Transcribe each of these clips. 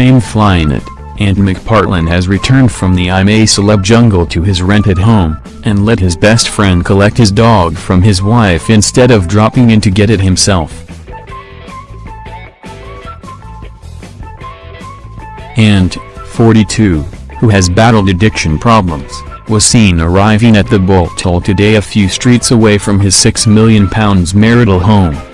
famed it, Ant McPartlin has returned from the I'm a Celeb jungle to his rented home, and let his best friend collect his dog from his wife instead of dropping in to get it himself. Ant, 42, who has battled addiction problems, was seen arriving at the Bolt Hole today a few streets away from his £6 million marital home.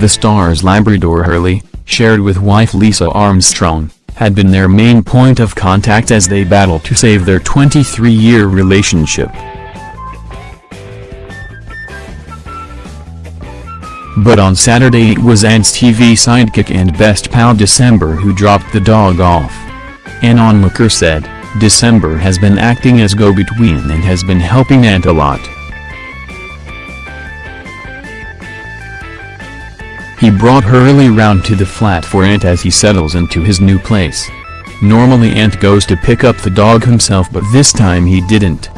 The star's Labrador Hurley, shared with wife Lisa Armstrong, had been their main point of contact as they battled to save their 23-year relationship. But on Saturday it was Ant's TV sidekick and best pal December who dropped the dog off. An onlooker said, December has been acting as go-between and has been helping Ant a lot. He brought Hurley round to the flat for Ant as he settles into his new place. Normally Ant goes to pick up the dog himself but this time he didn't.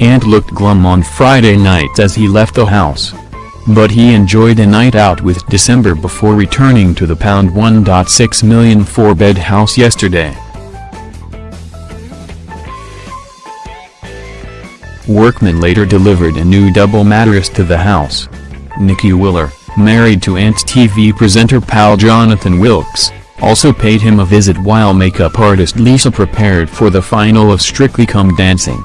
Ant looked glum on Friday night as he left the house. But he enjoyed a night out with December before returning to the pound 1.6 million four-bed house yesterday. Workman later delivered a new double mattress to the house. Nikki Willer, married to Ant TV presenter pal Jonathan Wilkes, also paid him a visit while makeup artist Lisa prepared for the final of Strictly Come Dancing.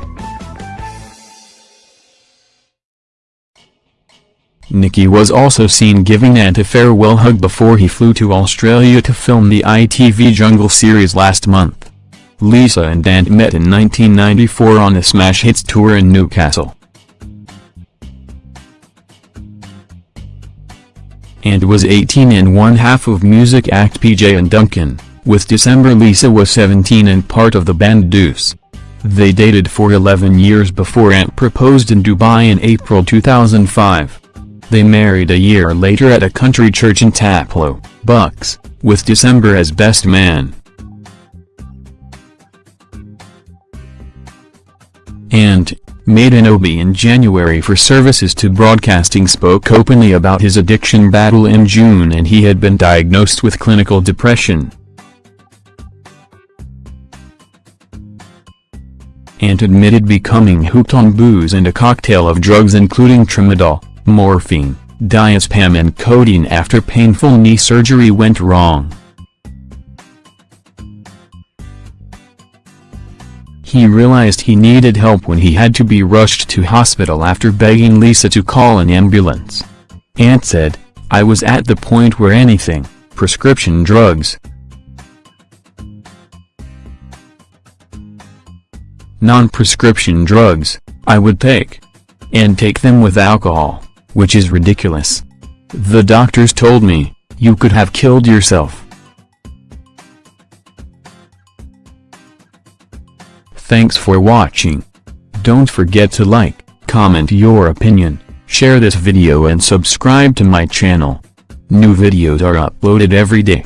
Nikki was also seen giving Ant a farewell hug before he flew to Australia to film the ITV Jungle series last month. Lisa and Ant met in 1994 on the Smash Hits tour in Newcastle. Ant was 18 and one half of music act PJ and Duncan, with December Lisa was 17 and part of the band Deuce. They dated for 11 years before Ant proposed in Dubai in April 2005. They married a year later at a country church in Taplow, Bucks, with December as best man. And, made an OB in January for services to broadcasting spoke openly about his addiction battle in June and he had been diagnosed with clinical depression. and admitted becoming hooked on booze and a cocktail of drugs including tramadol, morphine, diazepam and codeine after painful knee surgery went wrong. He realized he needed help when he had to be rushed to hospital after begging Lisa to call an ambulance. Ant said, I was at the point where anything, prescription drugs, non-prescription drugs, I would take. And take them with alcohol, which is ridiculous. The doctors told me, you could have killed yourself. Thanks for watching. Don't forget to like, comment your opinion, share this video and subscribe to my channel. New videos are uploaded every day.